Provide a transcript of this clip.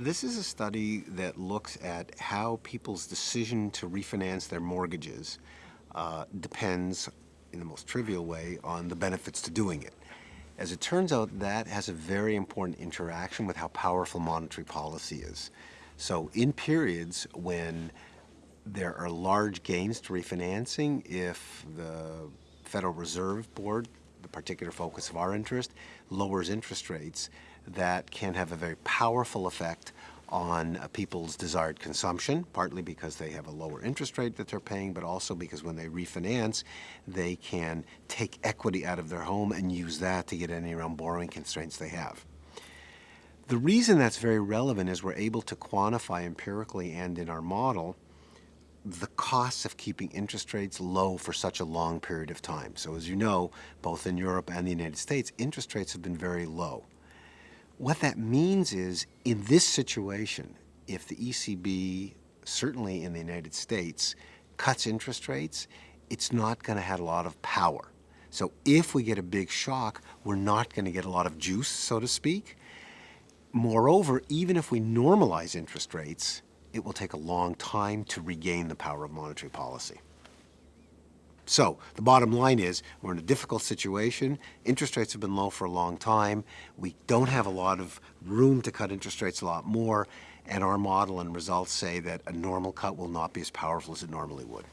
This is a study that looks at how people's decision to refinance their mortgages uh, depends, in the most trivial way, on the benefits to doing it. As it turns out, that has a very important interaction with how powerful monetary policy is. So in periods when there are large gains to refinancing, if the Federal Reserve Board, the particular focus of our interest, lowers interest rates, that can have a very powerful effect on uh, people's desired consumption, partly because they have a lower interest rate that they're paying, but also because when they refinance, they can take equity out of their home and use that to get any around borrowing constraints they have. The reason that's very relevant is we're able to quantify empirically and in our model the costs of keeping interest rates low for such a long period of time. So as you know, both in Europe and the United States, interest rates have been very low. What that means is, in this situation, if the ECB, certainly in the United States, cuts interest rates, it's not going to have a lot of power. So if we get a big shock, we're not going to get a lot of juice, so to speak. Moreover, even if we normalize interest rates, it will take a long time to regain the power of monetary policy. So the bottom line is we're in a difficult situation. Interest rates have been low for a long time. We don't have a lot of room to cut interest rates a lot more. And our model and results say that a normal cut will not be as powerful as it normally would.